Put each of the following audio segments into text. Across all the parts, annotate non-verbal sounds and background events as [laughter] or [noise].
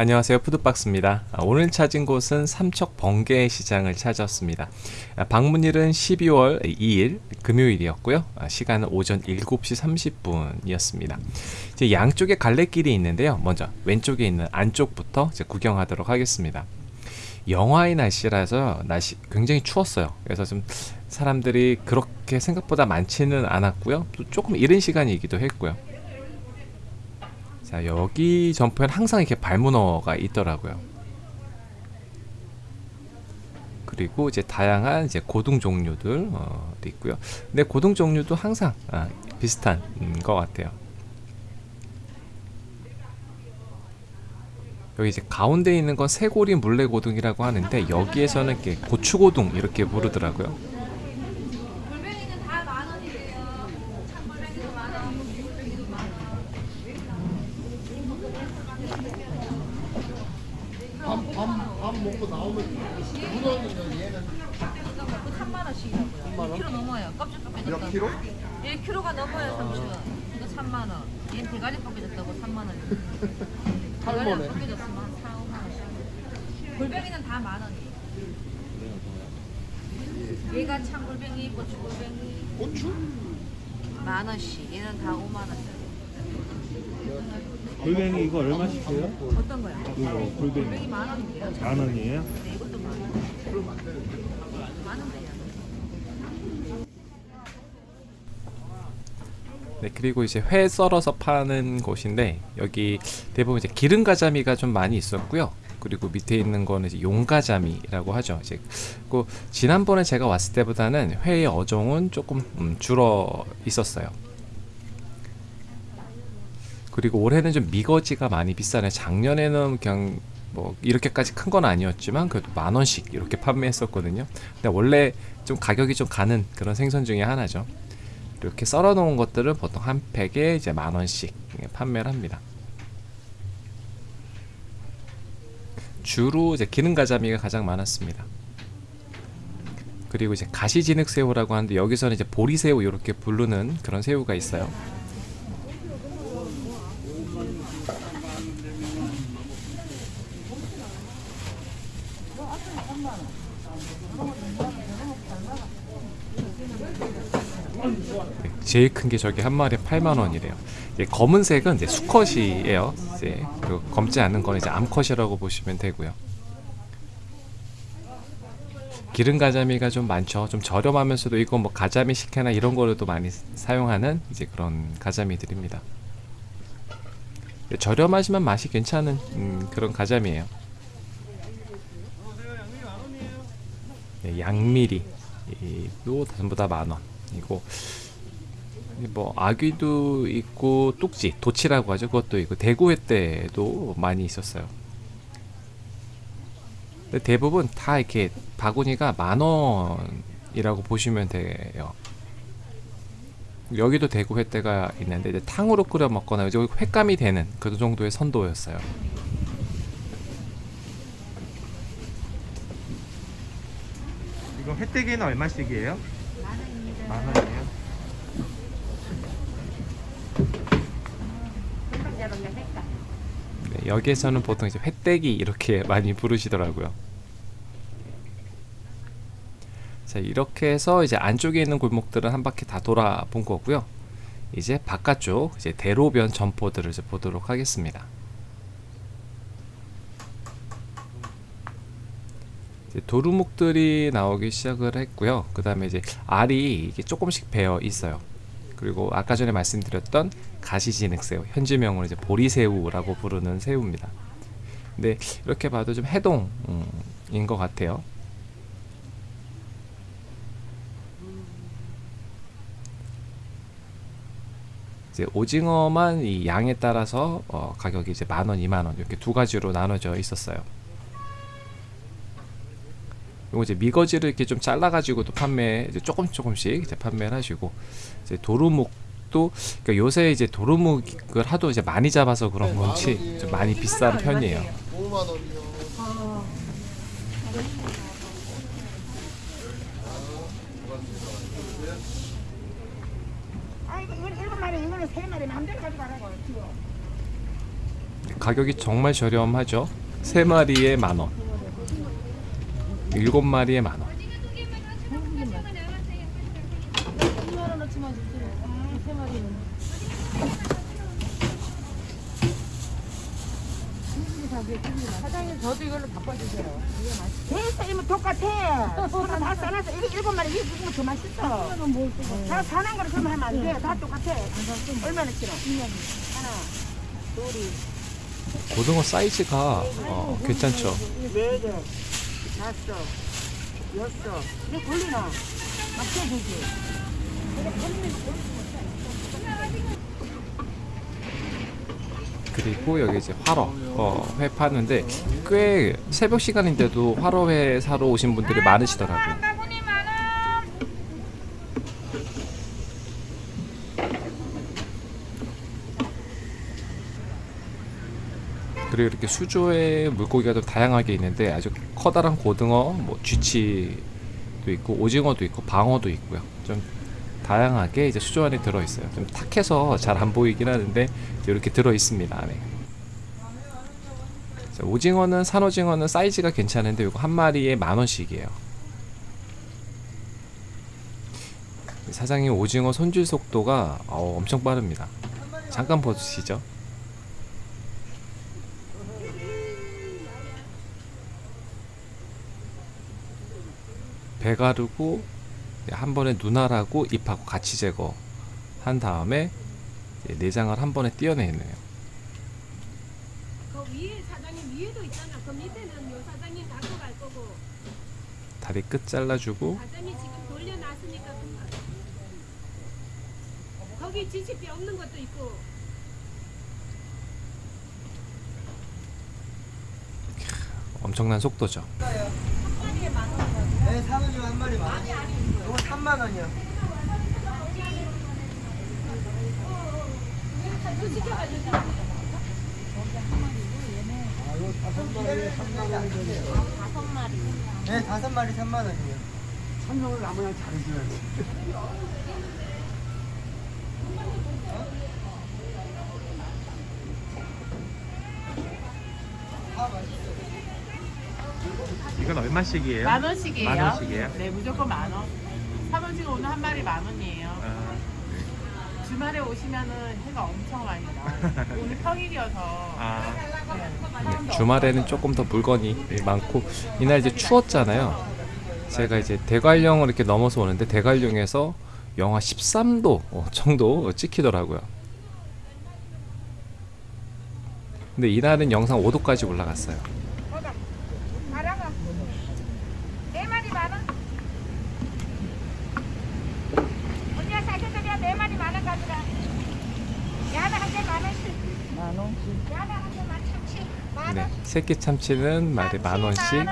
안녕하세요. 푸드박스입니다. 아, 오늘 찾은 곳은 삼척 번개 시장을 찾았습니다. 아, 방문일은 12월 2일 금요일이었고요. 아, 시간은 오전 7시 30분이었습니다. 이제 양쪽에 갈래길이 있는데요. 먼저 왼쪽에 있는 안쪽부터 구경하도록 하겠습니다. 영하의 날씨라서 날씨 굉장히 추웠어요. 그래서 좀 사람들이 그렇게 생각보다 많지는 않았고요. 또 조금 이른 시간이기도 했고요 자 여기 점포에는 항상 이렇게 발문어가 있더라고요. 그리고 이제 다양한 이제 고등 종류들 어, 있고요. 근데 고등 종류도 항상 아, 비슷한 음, 것 같아요. 여기 이제 가운데 있는 건 쇠고리 물레고등이라고 하는데 여기에서는 이렇게 고추고등 이렇게 부르더라고요 먹고 나오면 문어는 얘는 3만 원씩이라고요. 3만 원? 1kg 넘어요. 껍질 벗겨졌다. 몇 킬로? 1kg가 넘어요, 삼촌. 이거 3만 원. 얘는 대가리 벗겨졌다고 3만 원. 할머네. 대가리 벗겨졌으면 한 4, 5만 원씩. 골뱅이는 다 만 원이에요. 얘가 참골뱅이, 고추골뱅이 고추? 만 원씩. 얘는 다 5만 원짜리. 골뱅이 이거 얼마씩이에요? 어떤 거요? 이거 골뱅이 골뱅이 만 원인데요. 만 원이에요? 네, 이것도 만 원. 만 원대요. 네, 그리고 이제 회 썰어서 파는 곳인데 여기 대부분 이제 기름 가자미가 좀 많이 있었고요. 그리고 밑에 있는 거는 이제 용가자미라고 하죠. 이제 그 지난번에 제가 왔을 때보다는 회의 어종은 조금 음, 줄어 있었어요. 그리고 올해는 좀 미거지가 많이 비싸네. 작년에는 그냥 뭐 이렇게까지 큰 건 아니었지만 그래도 만 원씩 이렇게 판매했었거든요. 근데 원래 좀 가격이 좀 가는 그런 생선 중에 하나죠. 이렇게 썰어 놓은 것들은 보통 한 팩에 이제 만 원씩 판매를 합니다. 주로 이제 기능 가자미가 가장 많았습니다. 그리고 이제 가시진흙 새우라고 하는데 여기서는 이제 보리새우 이렇게 부르는 그런 새우가 있어요. 제일 큰 게 저기 한 마리에 8만 원이래요. 이제 검은색은 이제 수컷이에요. 이제 그 검지 않는 거는 이제 암컷이라고 보시면 되고요. 기름 가자미가 좀 많죠. 좀 저렴하면서도 이거 뭐 가자미 식혜나 이런 거로도 많이 사용하는 이제 그런 가자미들입니다. 저렴하지만 맛이 괜찮은 음, 그런 가자미예요. 네, 양미리 도 전부 다 만 원. 이고 뭐 아귀도 있고 뚝지 도치라고 하죠. 그것도 있고 대구회 때도 많이 있었어요. 근데 대부분 다 이렇게 바구니가 만원이라고 보시면 돼요. 여기도 대구회 때가 있는데 이제 탕으로 끓여 먹거나 이제 횟감이 되는 그 정도의 선도였어요. 이거 횟대기는 얼마씩이에요? 만 원이에요? 네, 여기에서는 보통 이제 횟대기 이렇게 [laughs] 많이 부르시더라고요. 자 이렇게 해서 이제 안쪽에 있는 골목들은 한 바퀴 다 돌아본 거고요. 이제 바깥쪽 이제 대로변 점포들을 이제 보도록 하겠습니다. 이제 도루묵들이 나오기 시작을 했고요. 그 다음에 이제 알이 이게 조금씩 배어 있어요. 그리고 아까 전에 말씀드렸던 가시진흙새우, 현지명으로 이제 보리새우라고 부르는 새우입니다. 근데 이렇게 봐도 좀 해동인 것 같아요. 이제 오징어만 이 양에 따라서 어 가격이 이제 만 원, 이만 원 이렇게 두 가지로 나눠져 있었어요. 요거 이제 미거지를 이렇게 좀 잘라가지고 또 판매 이제 조금 조금씩 이제 판매를 하시고 이제 도루묵도 그러니까 요새 이제 도루묵을 하도 이제 많이 잡아서 그런 건지 좀 많이 비싼 편이에요. 5만 원이요. 아 이거 이건 일곱 마리 이거는 세 마리 마음대로 가져가라고 지금 가격이 정말 저렴하죠. 세 마리에 만 원. 일곱 마리에 만 원. 사장님 저도 이걸로 바꿔주세요. 됐어 이모 똑같아. 서로 다 싸놨어 이게 일곱 마리 이게 무슨 더 맛있어. 다 사는 거를 그러면 하면 안 돼 다 똑같아. 얼마나 싫어? 하나 둘이. 고등어 사이즈가 어, 괜찮죠. 다섯 여섯 이게 걸리나? 맞춰주지. 그리고 여기 이제 화로 어, 회 파는데 꽤 새벽 시간인데도 화로 회 사러 오신 분들이 많으시더라고요. 그리고 이렇게 수조에 물고기가 좀 다양하게 있는데 아주 커다란 고등어, 뭐 쥐치도 있고 오징어도 있고 방어도 있고요. 좀 다양하게 이제 수조 안에 들어 있어요. 좀 탁해서 잘 안 보이긴 하는데 이렇게 들어 있습니다 안에. 자, 오징어는 산오징어는 사이즈가 괜찮은데 이거 한 마리에 만 원씩이에요. 사장님 오징어 손질 속도가 어, 엄청 빠릅니다. 잠깐 보시죠. 배 가르고 한 번에 눈알하고 잎하고 같이 제거 한 다음에 내장을 한 번에 띄어내네요. 그 위에 사장님 위에도 있잖아. 그 밑에는 요 사장님 갖고 갈 거고 다리 끝 잘라주고 사장님 지금 돌려놨으니까 금방. 거기 지치뼈 없는 것도 있고 엄청난 속도죠. 네, 사모님 한 마리 만 원. 이거 3만 원이요. 네, 다섯 마리 3만 원이요. 설명을 아무나 잘해줘야지. 이건 얼마씩이에요? 만 원씩이에요. 만 원씩이에요? 네, 무조건 만 원. 사번지가 오늘 한 마리 만 원이에요. 아, 주말에 오시면은 해가 엄청 많이 나와요. [laughs] 오늘 평일이어서. 아, 네, 주말에는 조금 더 물건이 많고 이날 이제 추웠잖아요. 제가 이제 대관령을 이렇게 넘어서 오는데 대관령에서 영하 13도 어, 정도 찍히더라고요. 근데 이날은 영상 5도까지 올라갔어요. 가라가 네 마리 만원 언니가 사셨으면 네 마리 만원 가져라 야나 한개 만원씩 만원씩 만원씩 만원 네, 새끼 참치는 마리 만 원씩,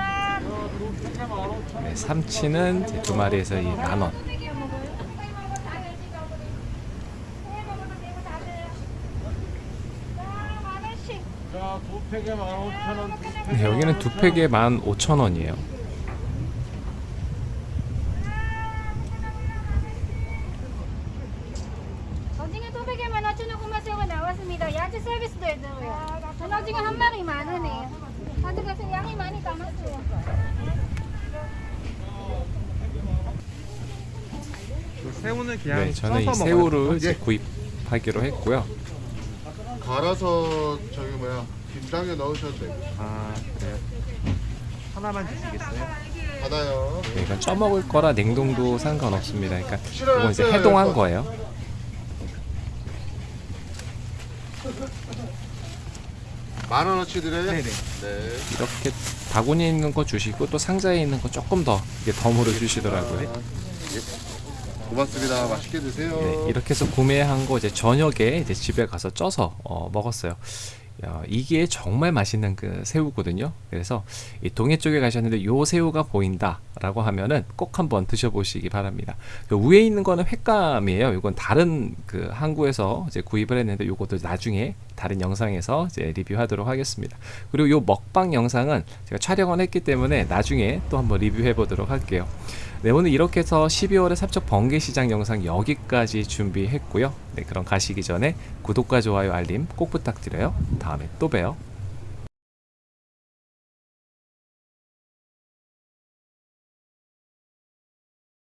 네, 삼치는 두 마리에서 이 만 원. 자, 두 팩에 만 오천 원. 네, 여기는 두 팩에 만 오천 원이에요. 오징어 도배개만 5,900원 나왔습니다. 야채 서비스도 해줘요. 전오징어 한 마리 만 원이에요. 가져가서 양이 많이 담았어요. 그 새우는 그냥 네, 저는 이 새우를. 이제 예. 구입하기로 했고요. 갈아서 저기 뭐야 김장에 넣으셔도 되고 아, 그래요? 하나만 주시겠어요? 받아요. 네, 이건 쪄먹을 거라 냉동도 상관없습니다. 그러니까 이건 이제 해동한. 거예요. 만 원어치 드려요? 네네. 네. 이렇게 바구니에 있는 거 주시고 또 상자에 있는 거 조금 더 이게 덤으로 주시더라고요. 아, 예. 고맙습니다. 맛있게 드세요. 네, 이렇게 해서 구매한 거 이제 저녁에 이제 집에 가서 쪄서 어, 먹었어요. 야, 이게 정말 맛있는 그 새우거든요. 그래서 이 동해 쪽에 가셨는데 요 새우가 보인다라고 하면은 꼭 한번 드셔보시기 바랍니다. 그 위에 있는 거는 횟감이에요. 이건 다른 그 항구에서 이제 구입을 했는데 요것도 나중에 다른 영상에서 이제 리뷰하도록 하겠습니다. 그리고 요 먹방 영상은 제가 촬영을 했기 때문에 나중에 또 한번 리뷰해 보도록 할게요. 네, 오늘 이렇게 해서 12월의 삼척 번개시장 영상 여기까지 준비했고요. 네, 그럼 가시기 전에 구독과 좋아요, 알림 꼭 부탁드려요. 다음에 또 봬요.